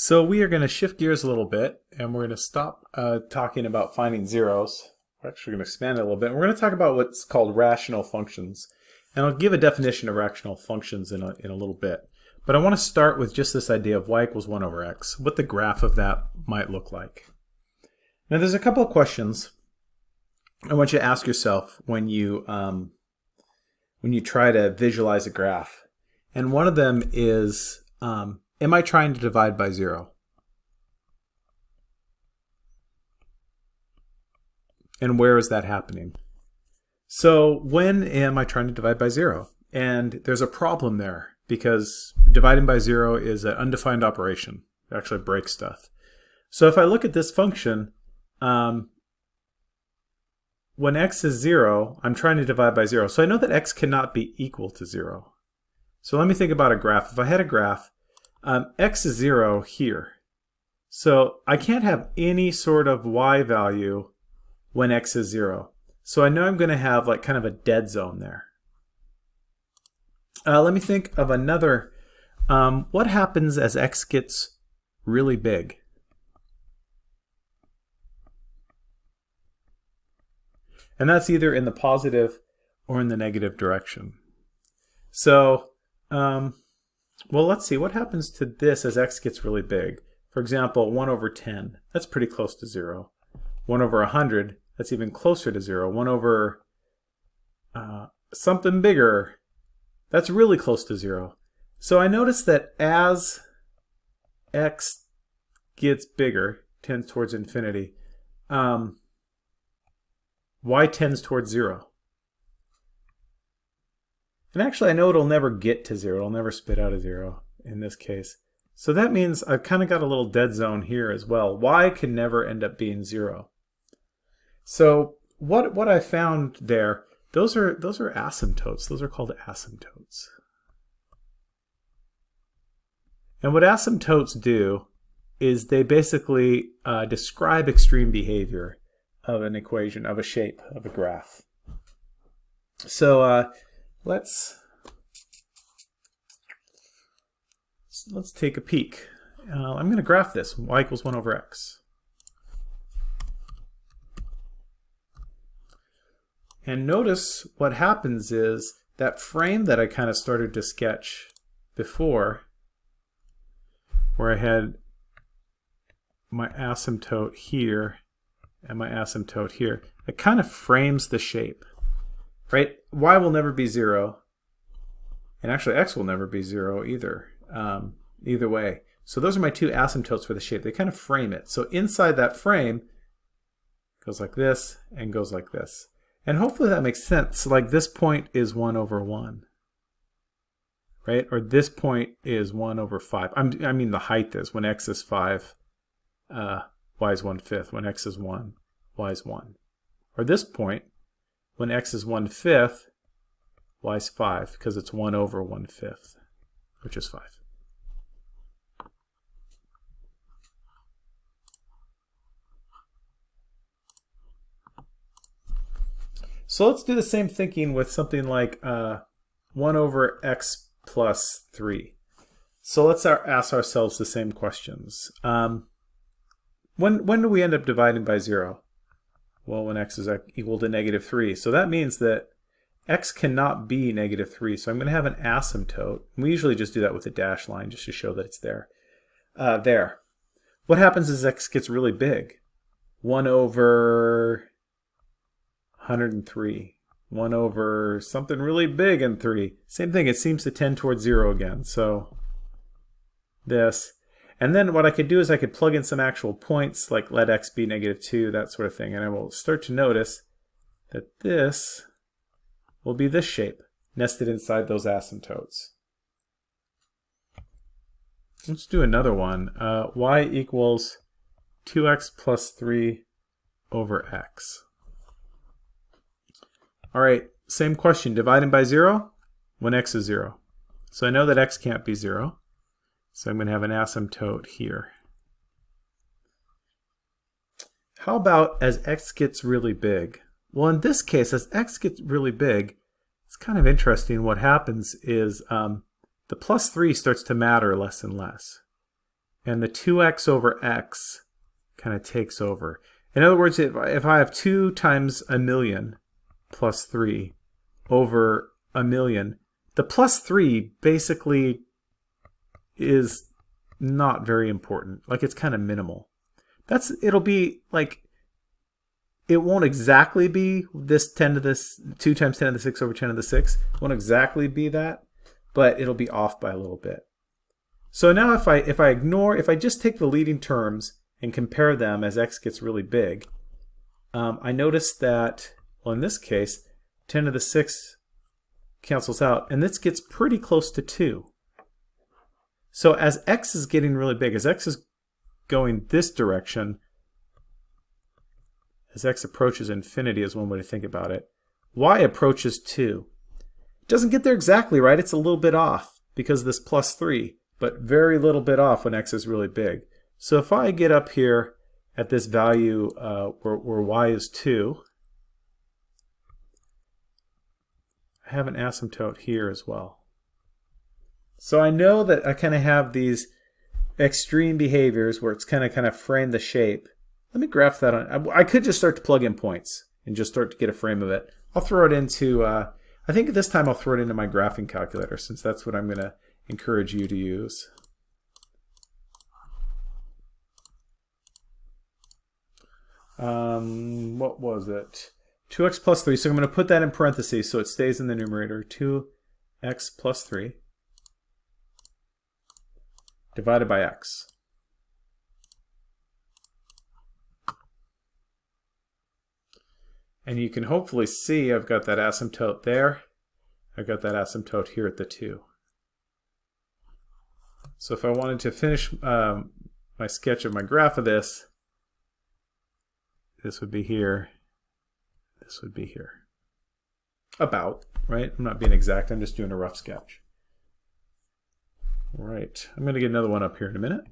So we are going to shift gears a little bit and we're going to stop uh, talking about finding zeros. We're actually going to expand it a little bit. We're going to talk about what's called rational functions. And I'll give a definition of rational functions in a, in a little bit. But I want to start with just this idea of y equals 1 over x, what the graph of that might look like. Now there's a couple of questions I want you to ask yourself when you, um, when you try to visualize a graph. And one of them is, um, Am I trying to divide by zero? And where is that happening? So when am I trying to divide by zero? And there's a problem there because dividing by zero is an undefined operation. It actually breaks stuff. So if I look at this function, um, when x is zero, I'm trying to divide by zero. So I know that x cannot be equal to zero. So let me think about a graph. If I had a graph um, x is 0 here. So I can't have any sort of y value when x is 0. So I know I'm going to have like kind of a dead zone there. Uh, let me think of another. Um, what happens as x gets really big? And that's either in the positive or in the negative direction. So um, well, let's see. What happens to this as x gets really big? For example, 1 over 10. That's pretty close to 0. 1 over 100. That's even closer to 0. 1 over uh, something bigger. That's really close to 0. So I notice that as x gets bigger, tends towards infinity, um, y tends towards 0. And actually, I know it'll never get to zero. It'll never spit out a zero in this case. So that means I've kind of got a little dead zone here as well. Y can never end up being zero. So what what I found there, those are those are asymptotes. Those are called asymptotes. And what asymptotes do is they basically uh, describe extreme behavior of an equation, of a shape, of a graph. So uh, let's let's take a peek. Uh, I'm going to graph this, y equals 1 over x. And notice what happens is that frame that I kind of started to sketch before, where I had my asymptote here and my asymptote here, it kind of frames the shape right? Y will never be zero. And actually x will never be zero either, um, either way. So those are my two asymptotes for the shape. They kind of frame it. So inside that frame, goes like this and goes like this. And hopefully that makes sense. like this point is 1 over 1. Right? Or this point is 1 over 5. I'm, i mean the height is. When x is 5, uh, y is 1 fifth. When x is 1, y is 1. Or this point when x is 1 fifth, y is 5, because it's 1 over 1 fifth, which is 5. So let's do the same thinking with something like uh, 1 over x plus 3. So let's ask ourselves the same questions. Um, when, when do we end up dividing by 0? Well, when x is equal to negative 3. So that means that x cannot be negative 3. So I'm going to have an asymptote. We usually just do that with a dashed line just to show that it's there. Uh, there. What happens as x gets really big? 1 over 103. 1 over something really big in 3. Same thing, it seems to tend towards 0 again. So this. And then what I could do is I could plug in some actual points, like let x be negative 2, that sort of thing. And I will start to notice that this will be this shape, nested inside those asymptotes. Let's do another one. Uh, y equals 2x plus 3 over x. All right, same question. Dividing by 0 when x is 0. So I know that x can't be 0. So I'm going to have an asymptote here. How about as x gets really big? Well, in this case, as x gets really big, it's kind of interesting. What happens is um, the plus 3 starts to matter less and less. and the 2x over x kind of takes over. In other words, if, if I have 2 times a million plus 3 over a million, the plus 3 basically is not very important. Like it's kind of minimal. That's it'll be like it won't exactly be this 10 to this 2 times 10 to the 6 over 10 to the 6. It won't exactly be that, but it'll be off by a little bit. So now if I if I ignore if I just take the leading terms and compare them as x gets really big, um, I notice that well in this case 10 to the 6 cancels out and this gets pretty close to 2. So as x is getting really big, as x is going this direction, as x approaches infinity is one way to think about it, y approaches 2. It doesn't get there exactly right, it's a little bit off because this plus 3, but very little bit off when x is really big. So if I get up here at this value uh, where, where y is 2, I have an asymptote here as well. So I know that I kind of have these extreme behaviors where it's kind of kind of frame the shape. Let me graph that on. I, I could just start to plug in points and just start to get a frame of it. I'll throw it into, uh, I think this time I'll throw it into my graphing calculator since that's what I'm going to encourage you to use. Um, what was it? 2x plus 3. So I'm going to put that in parentheses so it stays in the numerator. 2x plus 3. Divided by x. And you can hopefully see I've got that asymptote there. I've got that asymptote here at the 2. So if I wanted to finish um, my sketch of my graph of this, this would be here, this would be here. About, right? I'm not being exact, I'm just doing a rough sketch. All right, I'm going to get another one up here in a minute.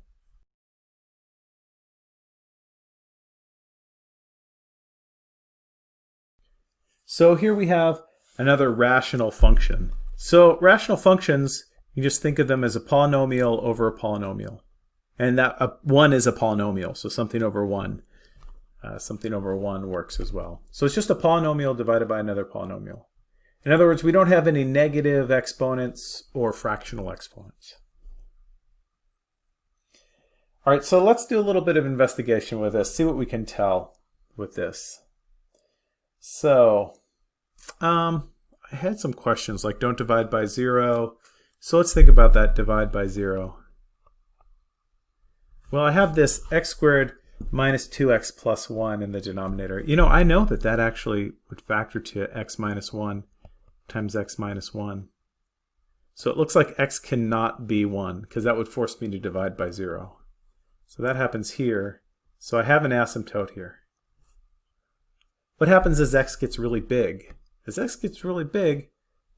So here we have another rational function. So rational functions, you just think of them as a polynomial over a polynomial. And that uh, 1 is a polynomial, so something over 1. Uh, something over 1 works as well. So it's just a polynomial divided by another polynomial. In other words, we don't have any negative exponents or fractional exponents. All right, so let's do a little bit of investigation with this, see what we can tell with this. So, um, I had some questions like don't divide by zero. So let's think about that divide by zero. Well, I have this x squared minus 2x plus 1 in the denominator. You know, I know that that actually would factor to x minus 1 times x minus 1. So it looks like x cannot be 1 because that would force me to divide by 0. So that happens here. So I have an asymptote here. What happens as x gets really big? As x gets really big,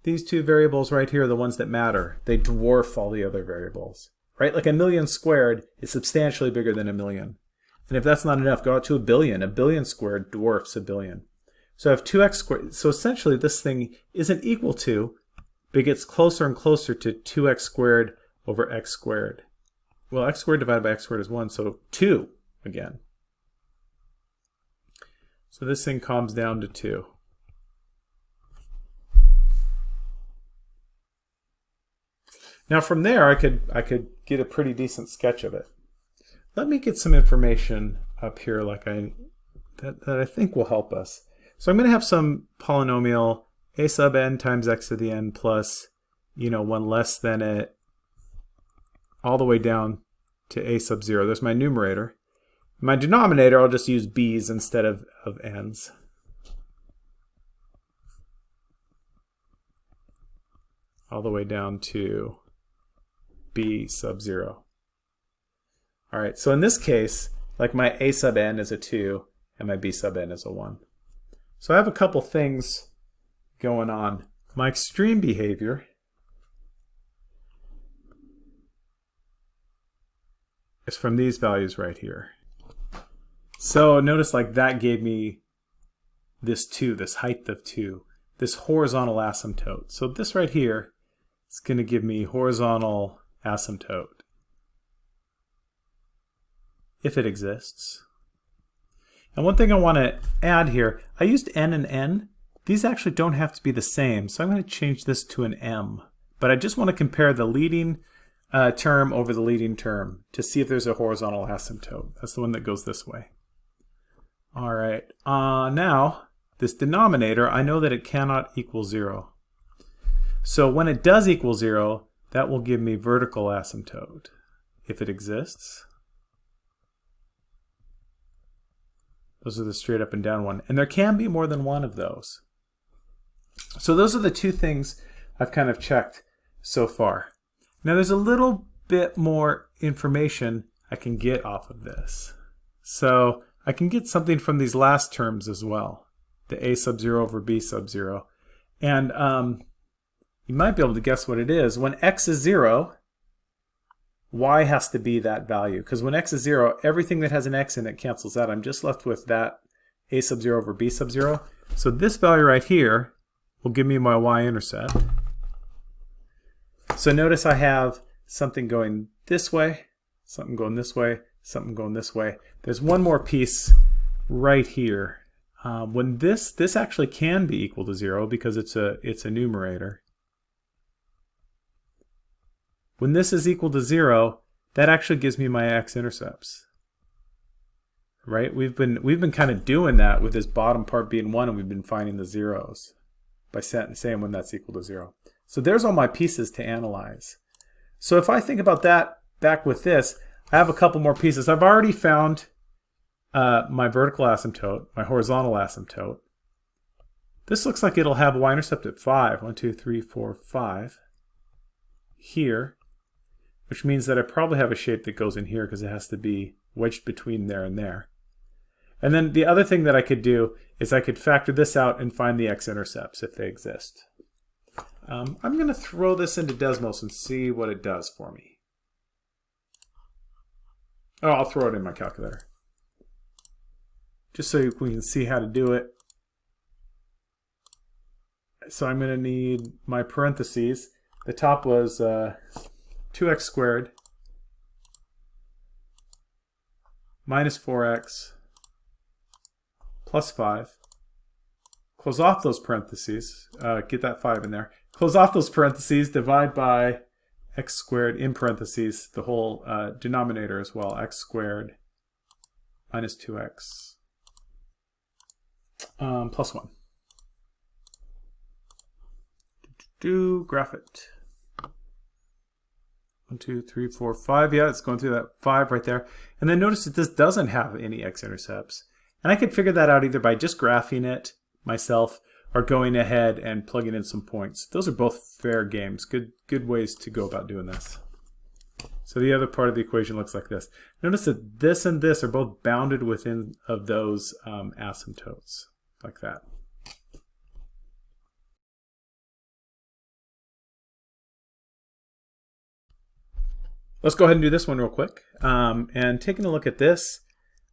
these two variables right here are the ones that matter. They dwarf all the other variables. Right? Like a million squared is substantially bigger than a million. And if that's not enough, go out to a billion. A billion squared dwarfs a billion. So I have 2x squared. So essentially this thing isn't equal to, but it gets closer and closer to 2x squared over x squared. Well, x squared divided by x squared is 1, so 2 again. So this thing calms down to 2. Now from there I could I could get a pretty decent sketch of it. Let me get some information up here like I that, that I think will help us. So I'm going to have some polynomial a sub n times x to the n plus, you know, one less than it all the way down to a sub 0. There's my numerator. My denominator, I'll just use b's instead of, of n's. All the way down to b sub 0. All right, so in this case, like my a sub n is a 2 and my b sub n is a 1. So I have a couple things going on. My extreme behavior is from these values right here. So notice like that gave me this 2, this height of 2, this horizontal asymptote. So this right here is going to give me horizontal asymptote. if it exists. And one thing I want to add here, I used n and n. These actually don't have to be the same, so I'm going to change this to an m. But I just want to compare the leading uh, term over the leading term to see if there's a horizontal asymptote. That's the one that goes this way. All right, uh, now this denominator, I know that it cannot equal zero. So when it does equal zero, that will give me vertical asymptote if it exists. Those are the straight up and down one. And there can be more than one of those. So those are the two things I've kind of checked so far. Now there's a little bit more information I can get off of this. So I can get something from these last terms as well. The a sub 0 over b sub 0. And um, you might be able to guess what it is. When x is 0, y has to be that value. Because when x is 0, everything that has an x in it cancels out. I'm just left with that a sub 0 over b sub 0. So this value right here will give me my y-intercept. So notice I have something going this way, something going this way, something going this way. There's one more piece right here. Uh, when this this actually can be equal to zero because it's a it's a numerator. When this is equal to zero, that actually gives me my x-intercepts. Right? We've been we've been kind of doing that with this bottom part being one, and we've been finding the zeros by saying when that's equal to zero. So there's all my pieces to analyze. So if I think about that back with this, I have a couple more pieces. I've already found uh, my vertical asymptote, my horizontal asymptote. This looks like it'll have a y-intercept at 5. 1, 2, 3, 4, 5. Here which means that I probably have a shape that goes in here because it has to be wedged between there and there. And then the other thing that I could do is I could factor this out and find the x-intercepts if they exist. Um, I'm going to throw this into Desmos and see what it does for me. Oh, I'll throw it in my calculator. Just so we can see how to do it. So I'm going to need my parentheses. The top was uh, 2x squared minus 4x plus 5. Close off those parentheses. Uh, get that 5 in there. Close off those parentheses. Divide by x squared in parentheses, the whole uh, denominator as well. x squared minus 2x um, plus 1. Do, graph it. One, two, three, four, five. Yeah, it's going through that five right there. And then notice that this doesn't have any x-intercepts. And I could figure that out either by just graphing it myself or going ahead and plugging in some points. Those are both fair games. Good, good ways to go about doing this. So the other part of the equation looks like this. Notice that this and this are both bounded within of those um, asymptotes, like that. Let's go ahead and do this one real quick. Um, and taking a look at this,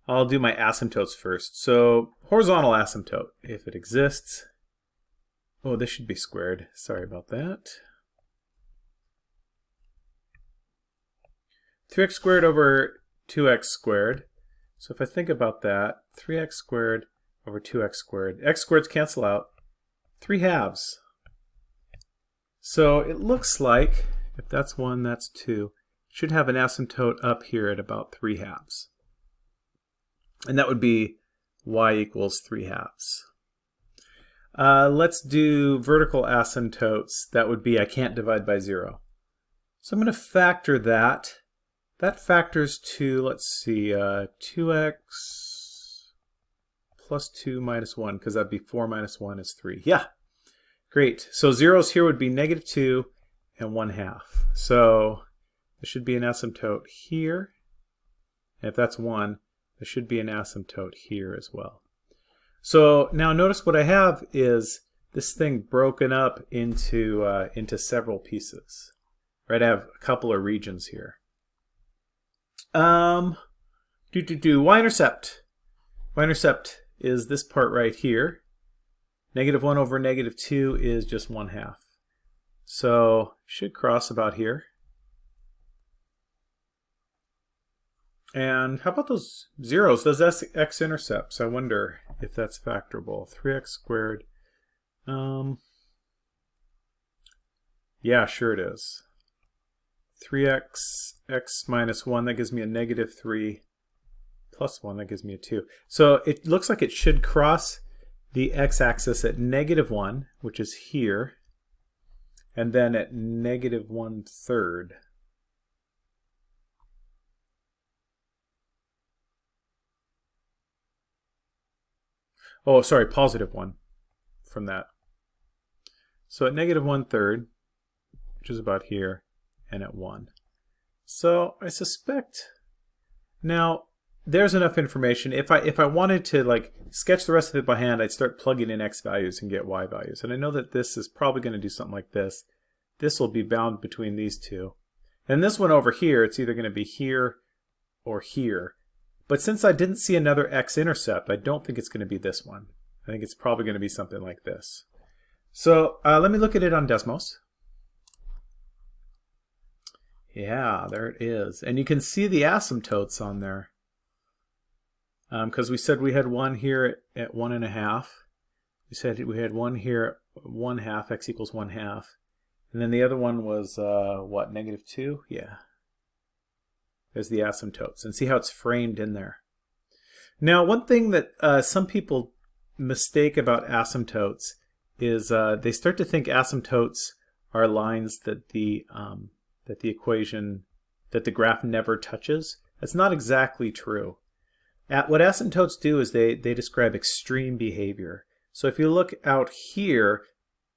I'll do my asymptotes first. So horizontal asymptote, if it exists. Oh, this should be squared. Sorry about that. 3x squared over 2x squared. So if I think about that, 3x squared over 2x squared. x squareds cancel out. 3 halves. So it looks like, if that's 1, that's 2 should have an asymptote up here at about 3 halves. And that would be y equals 3 halves. Uh, let's do vertical asymptotes. That would be I can't divide by 0. So I'm going to factor that. That factors to, let's see, uh, 2x plus 2 minus 1, because that'd be 4 minus 1 is 3. Yeah, great. So zeros here would be negative 2 and 1 half. So there should be an asymptote here. And if that's 1, there should be an asymptote here as well. So now notice what I have is this thing broken up into, uh, into several pieces. Right, I have a couple of regions here. Um, do do do y-intercept. Y-intercept is this part right here. Negative 1 over negative 2 is just 1 half. So should cross about here. And how about those zeros, those x-intercepts? I wonder if that's factorable. 3x squared. Um, yeah, sure it is. 3x, x minus 1, that gives me a negative 3, plus 1, that gives me a 2. So it looks like it should cross the x-axis at negative 1, which is here, and then at negative 1 third. Oh, sorry, positive 1 from that. So at negative 1 third, which is about here, and at 1. So I suspect now there's enough information. If I if I wanted to like sketch the rest of it by hand, I'd start plugging in x values and get y values. And I know that this is probably going to do something like this. This will be bound between these two. And this one over here, it's either going to be here or here. But since I didn't see another x-intercept, I don't think it's going to be this one. I think it's probably going to be something like this. So uh, let me look at it on Desmos. Yeah, there it is. And you can see the asymptotes on there. Because um, we said we had one here at, one and a half. We said we had one here at one half, x equals one half. And then the other one was, uh, what, negative two? Yeah. There's the asymptotes. And see how it's framed in there. Now, one thing that uh, some people mistake about asymptotes is uh, they start to think asymptotes are lines that the um, that the equation that the graph never touches. That's not exactly true. At, what asymptotes do is they, they describe extreme behavior. So if you look out here,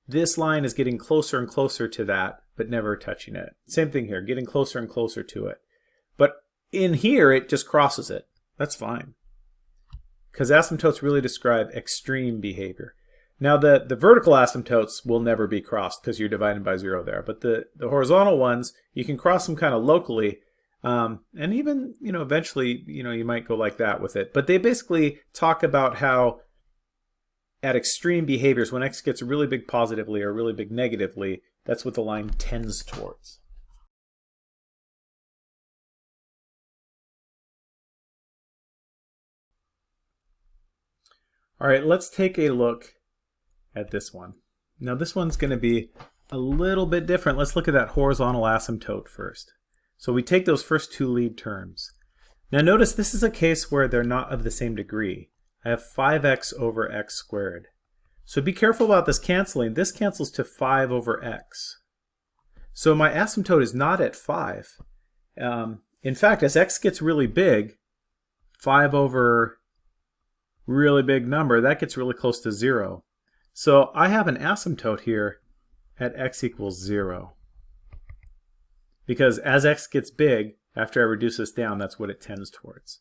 this line is getting closer and closer to that, but never touching it. Same thing here, getting closer and closer to it. But in here, it just crosses it. That's fine. Because asymptotes really describe extreme behavior. Now the, the vertical asymptotes will never be crossed because you're dividing by zero there. But the, the horizontal ones, you can cross them kind of locally. Um, and even, you know, eventually, you know, you might go like that with it. But they basically talk about how at extreme behaviors, when x gets really big positively or really big negatively, that's what the line tends towards. All right, let's take a look at this one. Now this one's going to be a little bit different. Let's look at that horizontal asymptote first. So we take those first two lead terms. Now notice this is a case where they're not of the same degree. I have 5x over x squared. So be careful about this canceling. This cancels to 5 over x. So my asymptote is not at 5. Um, in fact, as x gets really big, 5 over really big number, that gets really close to 0. So I have an asymptote here at x equals 0. Because as x gets big, after I reduce this down, that's what it tends towards.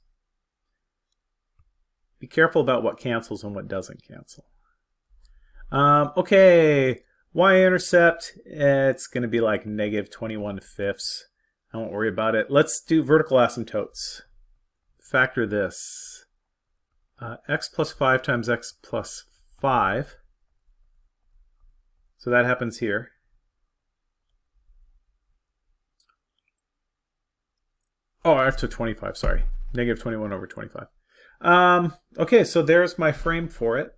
Be careful about what cancels and what doesn't cancel. Um, okay, y-intercept, it's going to be like negative 21 fifths. I won't worry about it. Let's do vertical asymptotes. Factor this. Uh, x plus 5 times x plus 5 so that happens here. Oh, took 25, sorry. Negative 21 over 25. Um, okay, so there's my frame for it.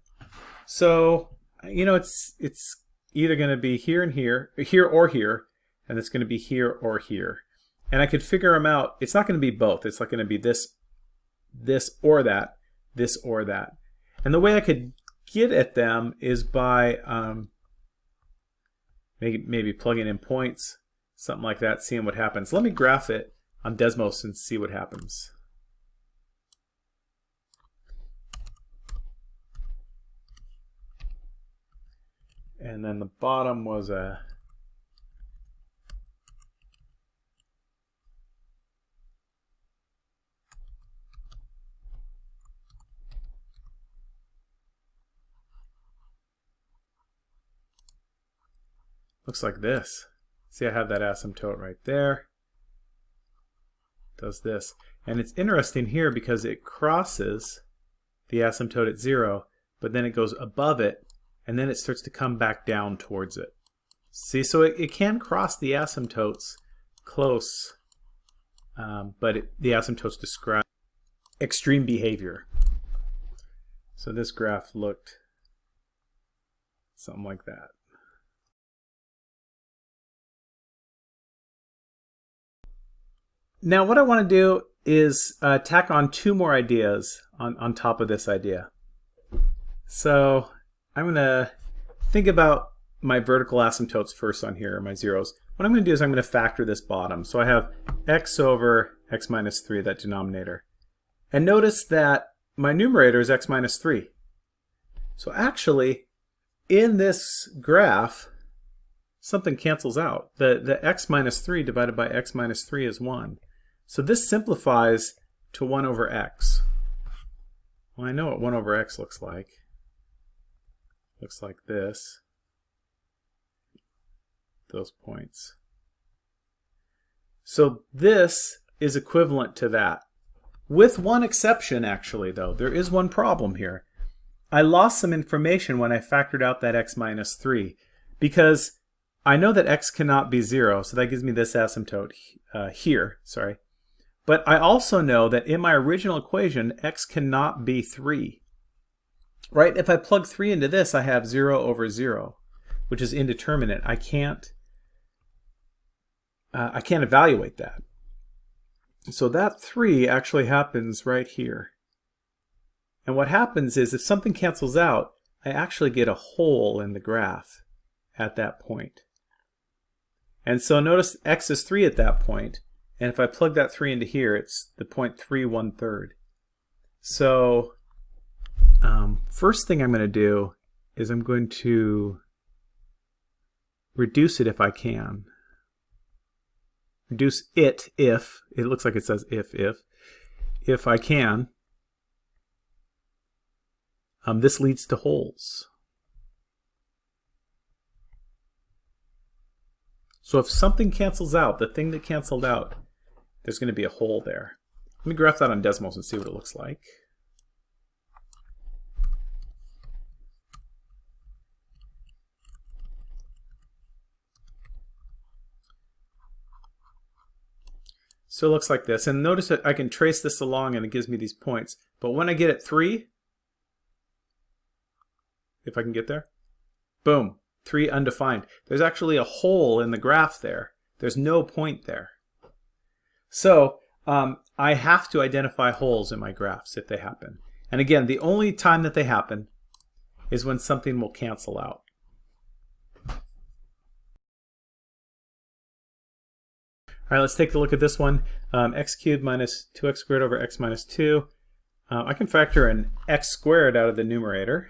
So, you know, it's it's either going to be here and here, here or here, and it's going to be here or here. And I could figure them out. It's not going to be both. It's not going to be this, this or that, this or that. And the way I could get at them is by um, maybe, maybe plugging in points, something like that, seeing what happens. Let me graph it on Desmos and see what happens. And then the bottom was a looks like this. See, I have that asymptote right there. Does this. And it's interesting here because it crosses the asymptote at zero, but then it goes above it, and then it starts to come back down towards it. See, so it, it can cross the asymptotes close um, but it, the asymptotes describe extreme behavior. So this graph looked something like that. Now what I want to do is uh, tack on two more ideas on, on top of this idea. So I'm going to think about my vertical asymptotes first on here, my zeros. What I'm going to do is I'm going to factor this bottom. So I have x over x minus 3, that denominator. And notice that my numerator is x minus 3. So actually, in this graph, something cancels out. The, the x minus 3 divided by x minus 3 is 1. So this simplifies to 1 over x. Well, I know what 1 over x looks like. Looks like this. Those points. So this is equivalent to that. With one exception, actually, though. There is one problem here. I lost some information when I factored out that x minus 3 because I know that x cannot be 0, so that gives me this asymptote uh, here. Sorry. But I also know that in my original equation, x cannot be 3. Right? If I plug 3 into this, I have 0 over 0, which is indeterminate. I can't, uh, I can't evaluate that. So that 3 actually happens right here. And what happens is if something cancels out, I actually get a hole in the graph at that point. And so notice x is 3 at that point, and if I plug that 3 into here, it's the point 3 1 third. So um, first thing I'm going to do is I'm going to reduce it if I can. Reduce it if, it looks like it says if, if, if I can. Um, this leads to holes. So if something cancels out, the thing that canceled out there's going to be a hole there. Let me graph that on Desmos and see what it looks like. So it looks like this. And notice that I can trace this along and it gives me these points. But when I get at 3, if I can get there, boom, 3 undefined. There's actually a hole in the graph there. There's no point there. So um, I have to identify holes in my graphs if they happen. And again, the only time that they happen is when something will cancel out. All right, let's take a look at this one. Um, x cubed minus 2x squared over x minus 2. Uh, I can factor an x squared out of the numerator.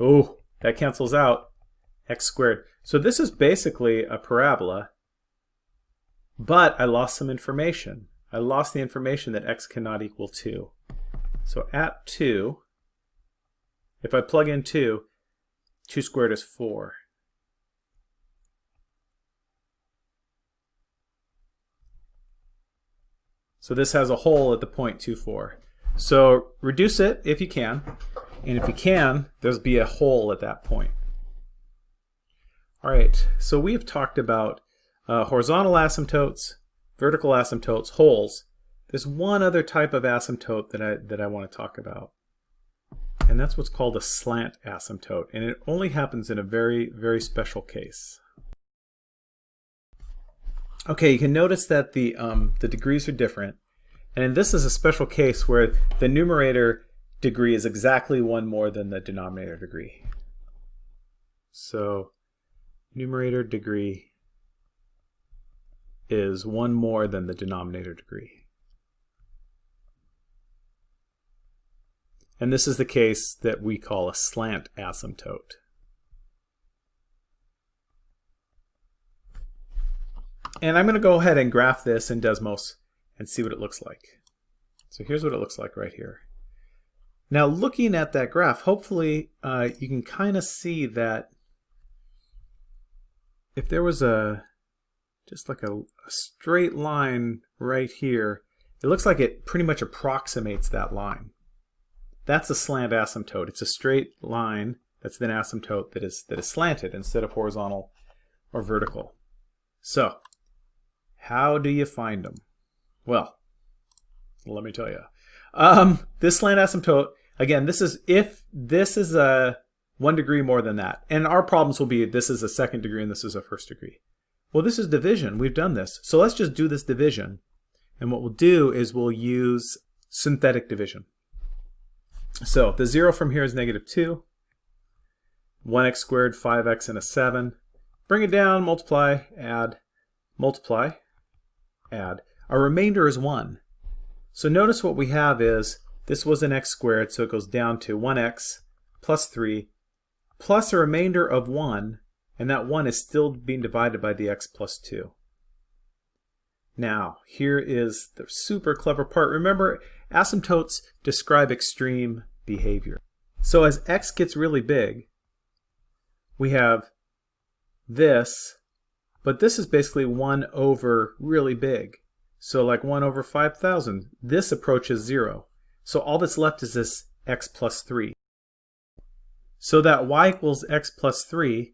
Oh, that cancels out x squared. So this is basically a parabola, but I lost some information. I lost the information that x cannot equal 2. So at 2, if I plug in 2, 2 squared is 4. So this has a hole at the point 2, 4. So reduce it if you can, and if you can, there's be a hole at that point. All right, so we have talked about uh, horizontal asymptotes, vertical asymptotes, holes. There's one other type of asymptote that I, that I want to talk about. And that's what's called a slant asymptote. And it only happens in a very, very special case. Okay, you can notice that the, um, the degrees are different. And this is a special case where the numerator degree is exactly one more than the denominator degree. So numerator degree is one more than the denominator degree. And this is the case that we call a slant asymptote. And I'm going to go ahead and graph this in Desmos and see what it looks like. So here's what it looks like right here. Now looking at that graph, hopefully uh, you can kind of see that if there was a just like a, a, straight line right here, it looks like it pretty much approximates that line. That's a slant asymptote. It's a straight line that's an asymptote that is that is slanted instead of horizontal or vertical. So, how do you find them? Well, let me tell you. Um, this slant asymptote, again, this is if this is a one degree more than that. And our problems will be this is a second degree and this is a first degree. Well, this is division. We've done this. So let's just do this division. And what we'll do is we'll use synthetic division. So the 0 from here is negative 2. 1x squared, 5x, and a 7. Bring it down, multiply, add, multiply, add. Our remainder is 1. So notice what we have is, this was an x squared, so it goes down to 1x plus 3 plus a remainder of 1, and that 1 is still being divided by the x plus 2. Now, here is the super clever part. Remember, asymptotes describe extreme behavior. So as x gets really big, we have this, but this is basically 1 over really big. So like 1 over 5,000. This approaches 0. So all that's left is this x plus 3. So that y equals x plus 3,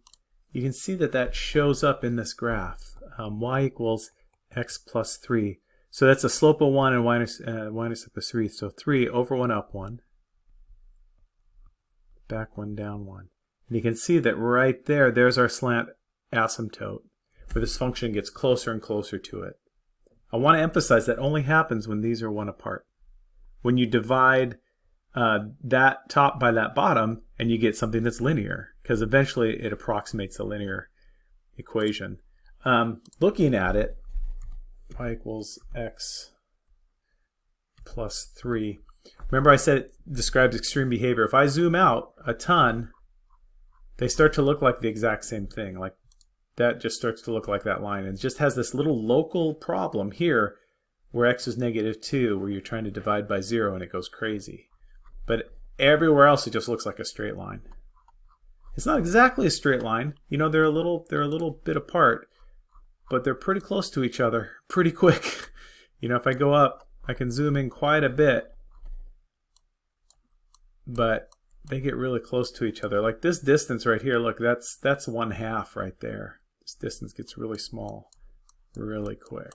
you can see that that shows up in this graph. Um, y equals x plus 3. So that's a slope of 1 and minus, uh, minus up is 3. So 3 over 1 up 1. Back 1 down 1. And you can see that right there, there's our slant asymptote, where this function gets closer and closer to it. I want to emphasize that only happens when these are 1 apart. When you divide uh, that top by that bottom, and you get something that's linear, because eventually it approximates a linear equation. Um, looking at it, y equals x plus 3. Remember I said it describes extreme behavior. If I zoom out a ton, they start to look like the exact same thing. Like that just starts to look like that line. And just has this little local problem here where x is negative 2, where you're trying to divide by 0 and it goes crazy. But everywhere else it just looks like a straight line. It's not exactly a straight line. You know, they're a little they're a little bit apart, but they're pretty close to each other pretty quick. you know, if I go up, I can zoom in quite a bit. But they get really close to each other. Like this distance right here, look, that's that's one half right there. This distance gets really small really quick.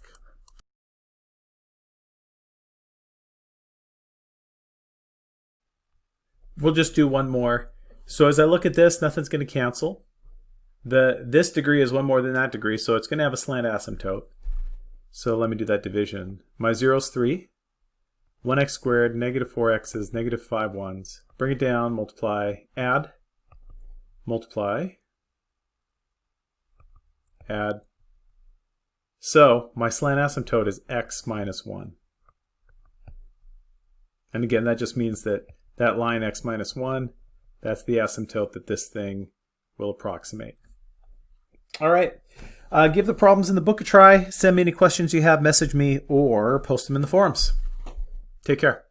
We'll just do one more. So as I look at this, nothing's going to cancel. The This degree is one more than that degree, so it's going to have a slant asymptote. So let me do that division. My 0 is 3. 1x squared, negative 4x is negative 5 ones. Bring it down, multiply, add, multiply, add. So my slant asymptote is x minus 1. And again, that just means that that line x minus 1, that's the asymptote that this thing will approximate. All right. Uh, give the problems in the book a try. Send me any questions you have, message me, or post them in the forums. Take care.